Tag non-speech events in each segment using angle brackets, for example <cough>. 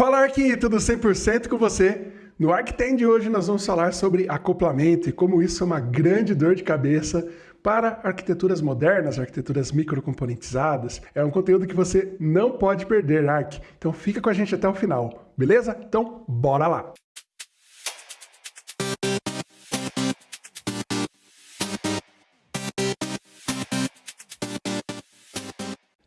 Fala aqui, tudo 100% com você? No Arctem de hoje nós vamos falar sobre acoplamento e como isso é uma grande dor de cabeça para arquiteturas modernas, arquiteturas microcomponentizadas. É um conteúdo que você não pode perder, Arc. Então fica com a gente até o final, beleza? Então bora lá!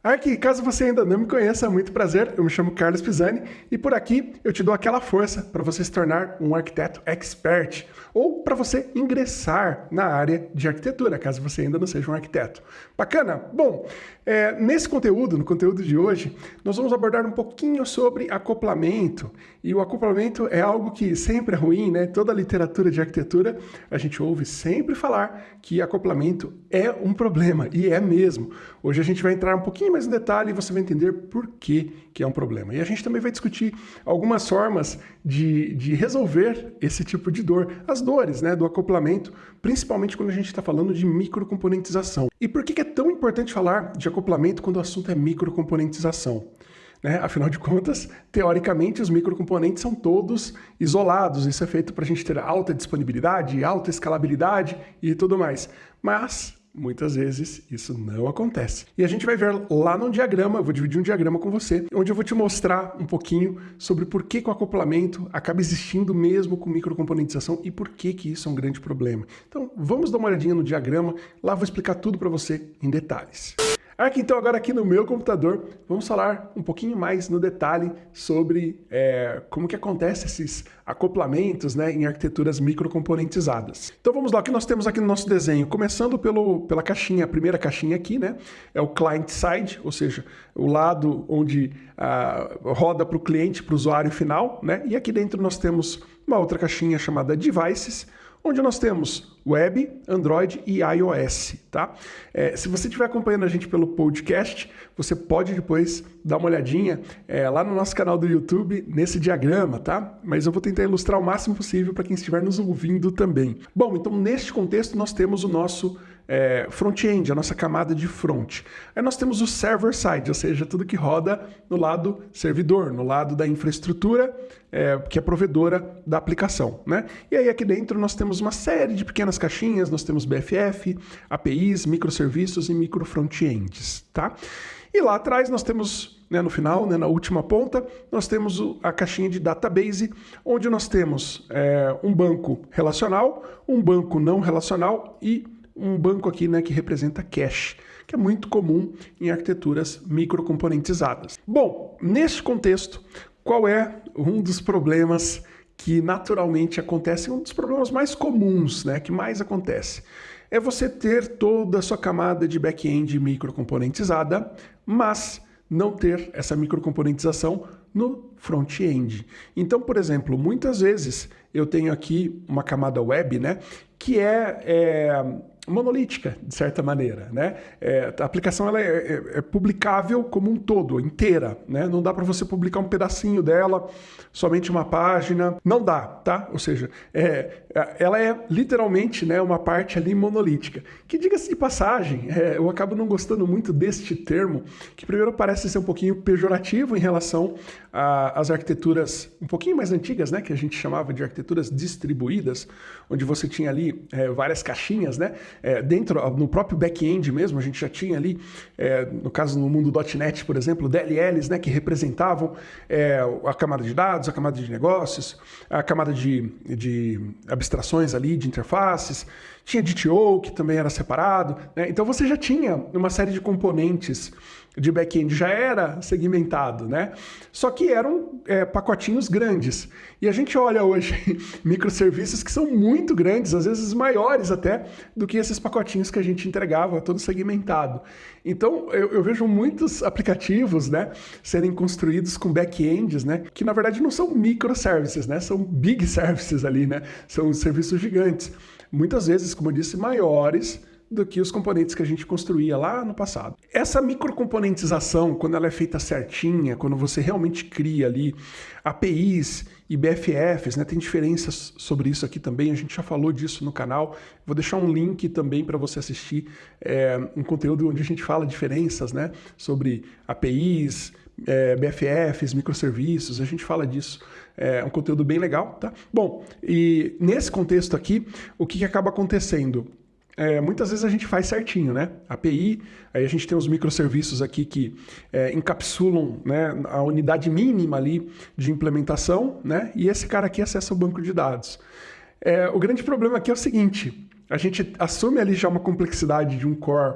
Aqui, caso você ainda não me conheça, muito prazer, eu me chamo Carlos Pisani e por aqui eu te dou aquela força para você se tornar um arquiteto expert ou para você ingressar na área de arquitetura, caso você ainda não seja um arquiteto. Bacana? Bom, é, nesse conteúdo, no conteúdo de hoje, nós vamos abordar um pouquinho sobre acoplamento e o acoplamento é algo que sempre é ruim, né? Toda a literatura de arquitetura a gente ouve sempre falar que acoplamento é um problema e é mesmo. Hoje a gente vai entrar um pouquinho mais no detalhe e você vai entender por que, que é um problema. E a gente também vai discutir algumas formas de, de resolver esse tipo de dor, as dores né, do acoplamento, principalmente quando a gente está falando de microcomponentização. E por que é tão importante falar de acoplamento quando o assunto é microcomponentização? Né? Afinal de contas, teoricamente, os microcomponentes são todos isolados. Isso é feito para a gente ter alta disponibilidade, alta escalabilidade e tudo mais. Mas Muitas vezes isso não acontece. E a gente vai ver lá no diagrama, eu vou dividir um diagrama com você, onde eu vou te mostrar um pouquinho sobre por que, que o acoplamento acaba existindo mesmo com microcomponentização e por que, que isso é um grande problema. Então vamos dar uma olhadinha no diagrama, lá vou explicar tudo para você em detalhes. Aqui, então, agora aqui no meu computador, vamos falar um pouquinho mais no detalhe sobre é, como que acontece esses acoplamentos né, em arquiteturas microcomponentizadas. Então vamos lá, o que nós temos aqui no nosso desenho? Começando pelo, pela caixinha, a primeira caixinha aqui, né? É o client side, ou seja, o lado onde ah, roda para o cliente, para o usuário final, né? E aqui dentro nós temos uma outra caixinha chamada devices, onde nós temos web, Android e iOS, tá? É, se você estiver acompanhando a gente pelo podcast, você pode depois dar uma olhadinha é, lá no nosso canal do YouTube, nesse diagrama, tá? Mas eu vou tentar ilustrar o máximo possível para quem estiver nos ouvindo também. Bom, então neste contexto nós temos o nosso é, front-end, a nossa camada de front. Aí nós temos o server-side, ou seja, tudo que roda no lado servidor, no lado da infraestrutura, é, que é provedora da aplicação. Né? E aí aqui dentro nós temos uma série de pequenas caixinhas, nós temos BFF, APIs, microserviços e micro front-ends. Tá? E lá atrás nós temos, né, no final, né, na última ponta, nós temos a caixinha de database, onde nós temos é, um banco relacional, um banco não relacional e um banco aqui né, que representa cache, que é muito comum em arquiteturas microcomponentizadas. Bom, neste contexto, qual é um dos problemas que naturalmente acontece, um dos problemas mais comuns, né, que mais acontece? É você ter toda a sua camada de back-end microcomponentizada, mas não ter essa microcomponentização no front-end. Então, por exemplo, muitas vezes eu tenho aqui uma camada web, né, que é, é monolítica, de certa maneira. Né? É, a aplicação ela é, é, é, publicável como um todo, inteira. Né? Não dá para você publicar um pedacinho dela, somente uma página. Não dá, tá? Ou seja, é, é ela é literalmente né, uma parte ali monolítica. Que, diga-se de passagem, é, eu acabo não gostando muito deste termo, que primeiro parece ser um pouquinho pejorativo em relação às arquiteturas um pouquinho mais antigas, né, que a gente chamava de arquiteturas distribuídas, onde você tinha ali várias caixinhas, né? É, dentro, no próprio back-end mesmo, a gente já tinha ali, é, no caso no mundo .NET, por exemplo, DLLs, né, que representavam é, a camada de dados, a camada de negócios, a camada de, de abstrações ali, de interfaces, tinha DTO, que também era separado, né? então você já tinha uma série de componentes de back-end já era segmentado, né? Só que eram é, pacotinhos grandes. E a gente olha hoje <laughs> microserviços que são muito grandes, às vezes maiores até, do que esses pacotinhos que a gente entregava, todo segmentado. Então, eu, eu vejo muitos aplicativos, né, serem construídos com back-ends, né, que na verdade não são microservices, né, são big <laughs> services ali, né, são serviços gigantes. Muitas vezes, como eu disse, maiores, do que os componentes que a gente construía lá no passado. Essa microcomponentização, quando ela é feita certinha, quando você realmente cria ali APIs e BFFs, né, tem diferenças sobre isso aqui também, a gente já falou disso no canal, vou deixar um link também para você assistir é, um conteúdo onde a gente fala diferenças né, sobre APIs, é, BFFs, microserviços, a gente fala disso. É um conteúdo bem legal, tá? Bom, e nesse contexto aqui, o que, que acaba acontecendo? É, muitas vezes a gente faz certinho, né? API, aí a gente tem os microserviços aqui que é, encapsulam né, a unidade mínima ali de implementação, né? E esse cara aqui acessa o banco de dados. É, o grande problema aqui é o seguinte, a gente assume ali já uma complexidade de um core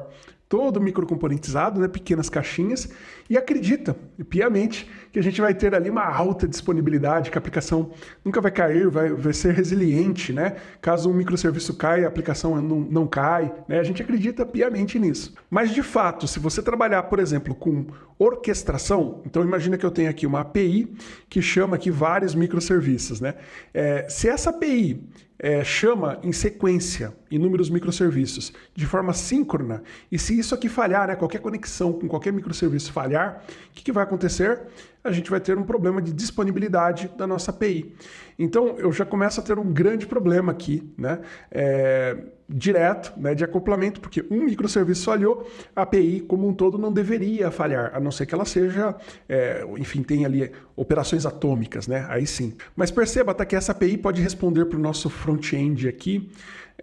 todo microcomponentizado, né, pequenas caixinhas, e acredita piamente que a gente vai ter ali uma alta disponibilidade, que a aplicação nunca vai cair, vai, vai ser resiliente, né? Caso um microserviço caia, a aplicação não, não cai, né? A gente acredita piamente nisso. Mas de fato, se você trabalhar, por exemplo, com orquestração, então imagina que eu tenho aqui uma API que chama aqui vários microserviços, né? É, se essa API é, chama em sequência inúmeros microserviços de forma síncrona, e se isso aqui falhar, né, qualquer conexão com qualquer microserviço falhar, o que, que vai acontecer? A gente vai ter um problema de disponibilidade da nossa API. Então, eu já começo a ter um grande problema aqui, né, é, direto, né, de acoplamento, porque um microserviço falhou, a API como um todo não deveria falhar, a não ser que ela seja, é, enfim, tenha ali operações atômicas, né, aí sim. Mas perceba, tá, que essa API pode responder para o nosso front-end aqui,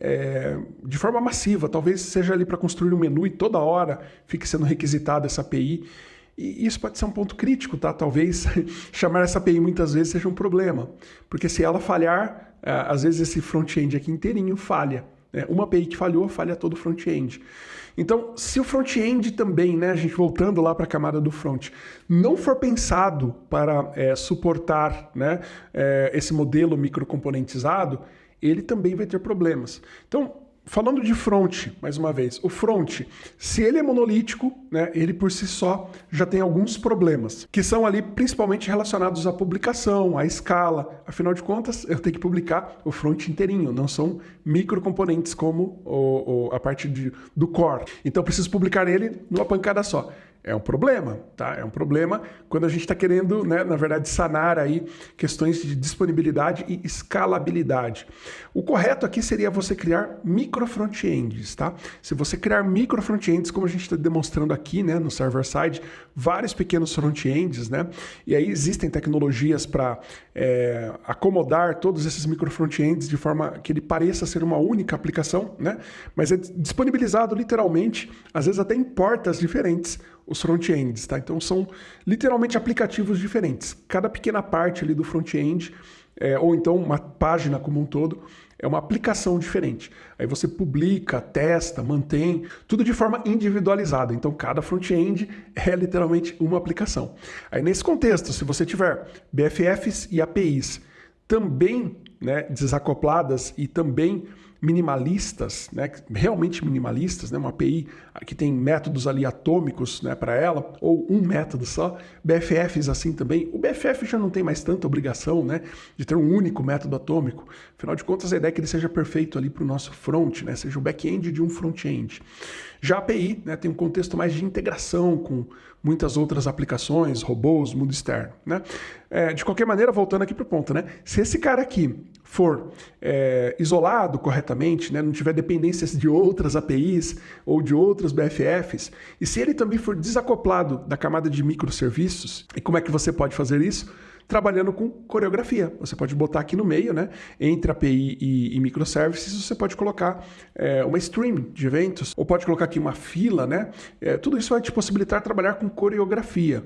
é, de forma massiva, talvez seja ali para construir um menu e toda hora fique sendo requisitada essa API. E isso pode ser um ponto crítico, tá? Talvez <laughs> chamar essa API muitas vezes seja um problema, porque se ela falhar, é, às vezes esse front-end aqui inteirinho falha. Né? Uma API que falhou, falha todo o front-end. Então, se o front-end também, né, a gente voltando lá para a camada do front, não for pensado para é, suportar né, é, esse modelo microcomponentizado, ele também vai ter problemas. Então, falando de front, mais uma vez, o front, se ele é monolítico, né, ele por si só já tem alguns problemas, que são ali principalmente relacionados à publicação, à escala. Afinal de contas, eu tenho que publicar o front inteirinho, não são microcomponentes como o, o, a parte de, do core. Então, eu preciso publicar ele numa pancada só é um problema, tá? É um problema quando a gente está querendo, né, na verdade, sanar aí questões de disponibilidade e escalabilidade. O correto aqui seria você criar micro front-ends, tá? Se você criar micro front-ends, como a gente está demonstrando aqui, né, no server-side, vários pequenos front-ends, né? E aí existem tecnologias para é, acomodar todos esses micro front-ends de forma que ele pareça ser uma única aplicação, né? Mas é disponibilizado literalmente, às vezes até em portas diferentes, os front-ends, tá? Então são literalmente aplicativos diferentes. Cada pequena parte ali do front-end, é, ou então uma página como um todo, é uma aplicação diferente. Aí você publica, testa, mantém, tudo de forma individualizada. Então cada front-end é literalmente uma aplicação. Aí nesse contexto, se você tiver BFFs e APIs também né, desacopladas e também minimalistas, né, realmente minimalistas, né, uma API que tem métodos ali atômicos né, para ela, ou um método só, BFFs assim também. O BFF já não tem mais tanta obrigação né, de ter um único método atômico. Afinal de contas, a ideia é que ele seja perfeito ali para o nosso front, né, seja o back-end de um front-end. Já a API né, tem um contexto mais de integração com muitas outras aplicações, robôs, mundo externo. Né? É, de qualquer maneira, voltando aqui para o ponto, né? se esse cara aqui for é, isolado corretamente, né, não tiver dependências de outras APIs ou de outros BFFs, e se ele também for desacoplado da camada de microserviços, e como é que você pode fazer isso? Trabalhando com coreografia. Você pode botar aqui no meio, né, entre API e, e microservices, você pode colocar é, uma stream de eventos, ou pode colocar aqui uma fila, né? É, tudo isso vai te possibilitar trabalhar com coreografia.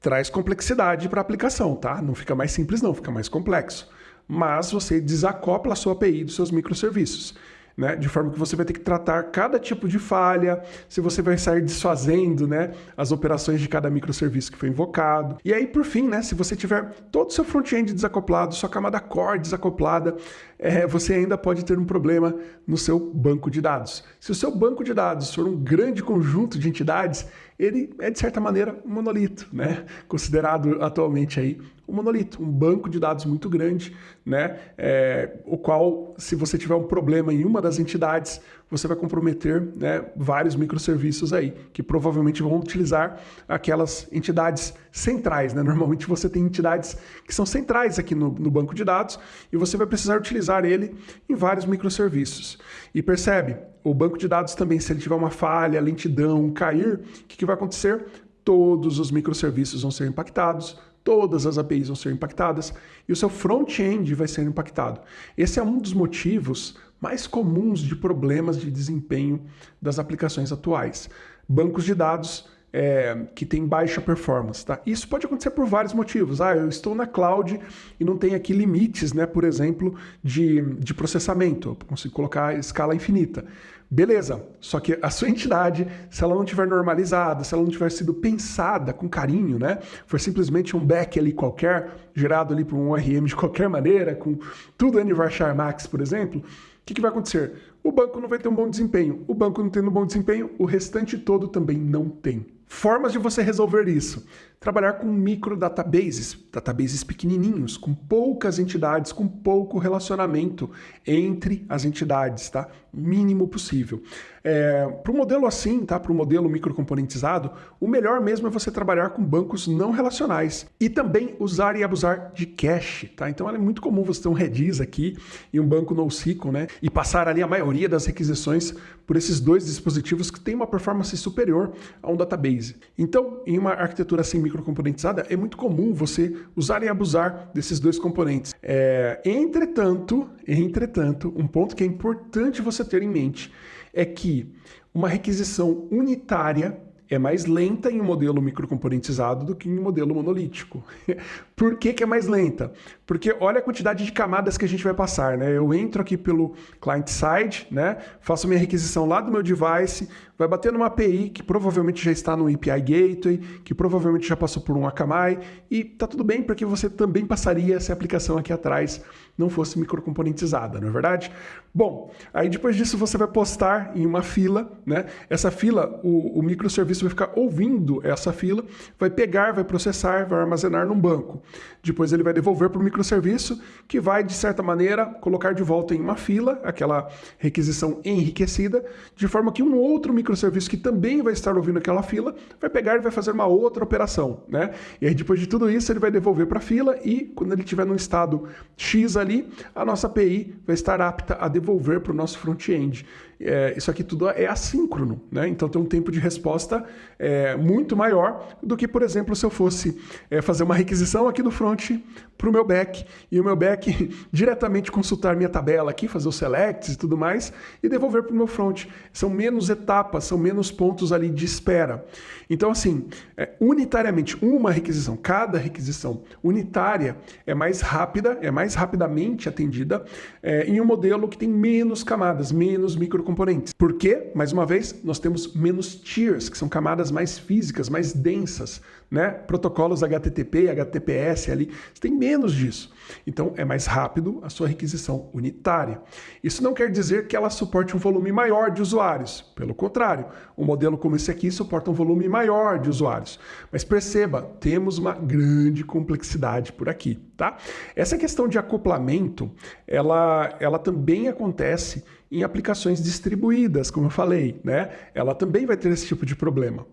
Traz complexidade para a aplicação, tá? Não fica mais simples, não, fica mais complexo mas você desacopla a sua API dos seus microserviços. Né? De forma que você vai ter que tratar cada tipo de falha, se você vai sair desfazendo né, as operações de cada microserviço que foi invocado. E aí, por fim, né, se você tiver todo o seu front-end desacoplado, sua camada core desacoplada, é, você ainda pode ter um problema no seu banco de dados. Se o seu banco de dados for um grande conjunto de entidades, ele é, de certa maneira, um monolito, né? considerado atualmente aí um monolito, um banco de dados muito grande, né? É, o qual, se você tiver um problema em uma das entidades, você vai comprometer né, vários microserviços aí, que provavelmente vão utilizar aquelas entidades centrais. Né? Normalmente você tem entidades que são centrais aqui no, no banco de dados e você vai precisar utilizar ele em vários microserviços. E percebe, o banco de dados também, se ele tiver uma falha, lentidão, cair, o que, que vai acontecer? todos os microserviços vão ser impactados, todas as APIs vão ser impactadas e o seu front-end vai ser impactado. Esse é um dos motivos mais comuns de problemas de desempenho das aplicações atuais. Bancos de dados é, que tem baixa performance. Tá? Isso pode acontecer por vários motivos. Ah, eu estou na cloud e não tem aqui limites, né, por exemplo, de, de processamento. Eu consigo colocar escala infinita. Beleza, só que a sua <laughs> entidade, se ela não tiver normalizada, se ela não tiver sido pensada com carinho, né? For simplesmente um back ali qualquer, gerado ali por um ORM de qualquer maneira, com tudo Anniversary Max, por exemplo, que, que vai acontecer? O banco não vai ter um bom desempenho. O banco não tendo um bom desempenho, o restante todo também não tem. Formas de você resolver isso. Trabalhar com micro databases, databases pequenininhos, com poucas entidades, com pouco relacionamento entre as entidades, tá? Mínimo possível. É, para o modelo assim, tá? Para o modelo microcomponentizado, o melhor mesmo é você trabalhar com bancos não relacionais e também usar e abusar de cache, tá? Então é muito comum você ter um Redis aqui e um banco NoSQL, né? E passar ali a maioria das requisições por esses dois dispositivos que têm uma performance superior a um database. Então, em uma arquitetura assim microcomponentizada, é muito comum você usar e abusar desses dois componentes. É, entretanto, entretanto, um ponto que é importante você ter em mente é que uma requisição unitária é mais lenta em um modelo microcomponentizado do que em um modelo monolítico. <laughs> Por que, que é mais lenta? Porque olha a quantidade de camadas que a gente vai passar. Né? Eu entro aqui pelo client-side, né? faço minha requisição lá do meu device, vai bater numa API que provavelmente já está no API Gateway, que provavelmente já passou por um Akamai, e tá tudo bem porque você também passaria essa aplicação aqui atrás não fosse microcomponentizada, não é verdade? Bom, aí depois disso você vai postar em uma fila, né? Essa fila, o, o microserviço vai ficar ouvindo essa fila, vai pegar, vai processar, vai armazenar num banco. Depois ele vai devolver para o microserviço, que vai, de certa maneira, colocar de volta em uma fila, aquela requisição enriquecida, de forma que um outro microserviço que também vai estar ouvindo aquela fila, vai pegar e vai fazer uma outra operação, né? E aí depois de tudo isso, ele vai devolver para a fila e quando ele estiver no estado X ali, a nossa API vai estar apta a devolver para o nosso front-end. É, isso aqui tudo é assíncrono, né? Então tem um tempo de resposta é, muito maior do que, por exemplo, se eu fosse é, fazer uma requisição aqui do front para o meu back e o meu back <laughs> diretamente consultar minha tabela aqui, fazer os selects e tudo mais e devolver para o meu front. São menos etapas, são menos pontos ali de espera. Então, assim, é, unitariamente, uma requisição, cada requisição unitária é mais rápida, é mais rapidamente atendida é, em um modelo que tem menos camadas, menos micro componentes. Por quê? Mais uma vez, nós temos menos tiers, que são camadas mais físicas, mais densas, né? Protocolos HTTP, HTTPS ali, você tem menos disso. Então é mais rápido a sua requisição unitária. Isso não quer dizer que ela suporte um volume maior de usuários. Pelo contrário, um modelo como esse aqui suporta um volume maior de usuários. Mas perceba, temos uma grande complexidade por aqui, tá? Essa questão de acoplamento, ela, ela também acontece em aplicações distribuídas, como eu falei, né? Ela também vai ter esse tipo de problema.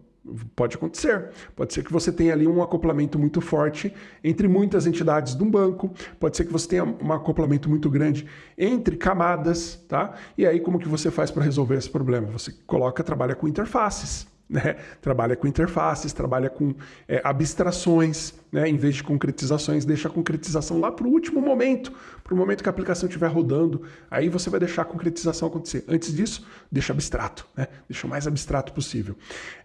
Pode acontecer. Pode ser que você tenha ali um acoplamento muito forte entre muitas entidades de um banco. Pode ser que você tenha um acoplamento muito grande entre camadas, tá? E aí como que você faz para resolver esse problema? Você coloca, trabalha com interfaces. Né? Trabalha com interfaces, trabalha com é, abstrações, né? em vez de concretizações, deixa a concretização lá para o último momento, para o momento que a aplicação estiver rodando, aí você vai deixar a concretização acontecer. Antes disso, deixa abstrato, né? deixa o mais abstrato possível.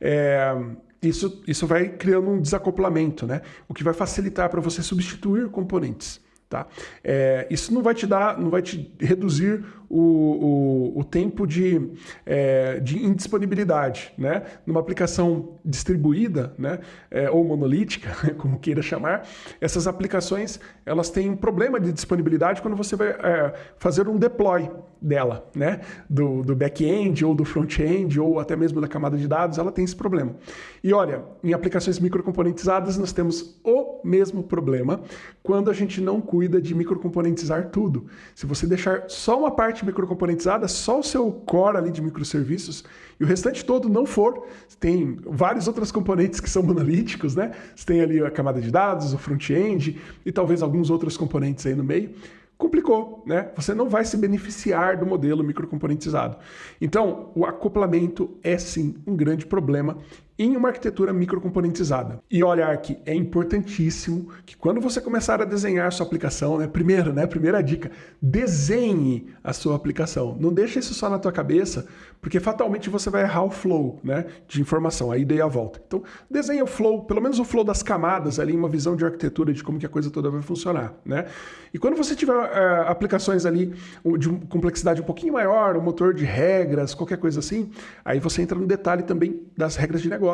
É, isso, isso vai criando um desacoplamento, né? o que vai facilitar para você substituir componentes. Tá? É, isso não vai te dar, não vai te reduzir o, o, o tempo de, é, de indisponibilidade. Né? Numa aplicação distribuída né, é, ou monolítica, <laughs> como queira chamar, essas aplicações elas têm um problema de disponibilidade quando você vai é, fazer um deploy dela, né? do, do back-end ou do front-end ou até mesmo da camada de dados, ela tem esse problema. E olha, em aplicações microcomponentizadas nós temos o mesmo problema quando a gente não cuida de microcomponentizar tudo. Se você deixar só uma parte microcomponentizada, só o seu core ali de microserviços e o restante todo não for, tem vários outros componentes que são monolíticos, né? Você tem ali a camada de dados, o front-end e talvez alguns outros componentes aí no meio complicou, né? Você não vai se beneficiar do modelo microcomponentizado. Então, o acoplamento é sim um grande problema em uma arquitetura microcomponentizada. E olha, Ark, é importantíssimo que quando você começar a desenhar a sua aplicação, né, primeiro, né, primeira dica, desenhe a sua aplicação. Não deixe isso só na tua cabeça, porque fatalmente você vai errar o flow né, de informação, a ida e a volta. Então, desenhe o flow, pelo menos o flow das camadas ali, uma visão de arquitetura de como que a coisa toda vai funcionar. Né? E quando você tiver uh, aplicações ali de complexidade um pouquinho maior, um motor de regras, qualquer coisa assim, aí você entra no detalhe também das regras de negócio,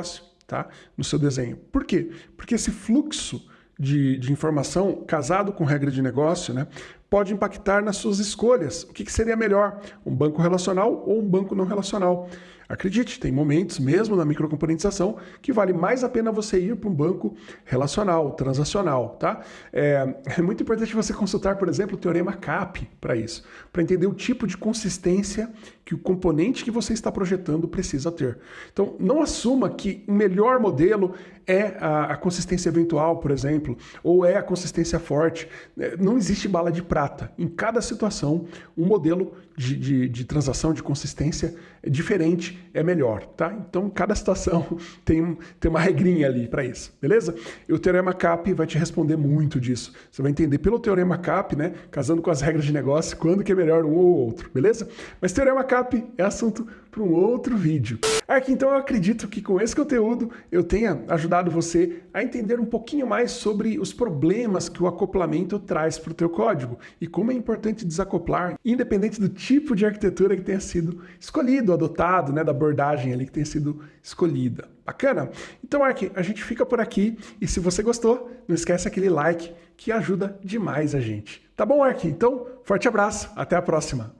tá? No seu desenho. Por quê? Porque esse fluxo de, de informação casado com regra de negócio, né, pode impactar nas suas escolhas. O que, que seria melhor, um banco relacional ou um banco não relacional? Acredite, tem momentos, mesmo na microcomponentização, que vale mais a pena você ir para um banco relacional, transacional, tá? É, é, muito importante você consultar, por exemplo, o teorema CAP para isso, para entender o tipo de consistência que o componente que você está projetando precisa ter. Então, não assuma que o melhor modelo é a, a consistência eventual, por exemplo, ou é a consistência forte. É, não existe bala de prata. Em cada situação, um modelo de, de, de transação, de consistência é diferente, é melhor, tá? Então, cada situação <laughs> tem, tem uma regrinha ali para isso, beleza? E o Teorema CAP vai te responder muito disso. Você vai entender pelo Teorema CAP, né, casando com as regras de negócio, quando que é melhor um ou outro, beleza? Mas Teorema CAP é assunto para um outro vídeo. Aqui então eu acredito que com esse conteúdo eu tenha ajudado você a entender um pouquinho mais sobre os problemas que o acoplamento traz para o teu código e como é importante desacoplar, independente do tipo de arquitetura que tenha sido escolhido, adotado, né, da abordagem ali que tenha sido escolhida. Bacana? Então, Ark, a gente fica por aqui e se você gostou, não esquece aquele like que ajuda demais a gente. Tá bom, Ark? Então, forte abraço, até a próxima.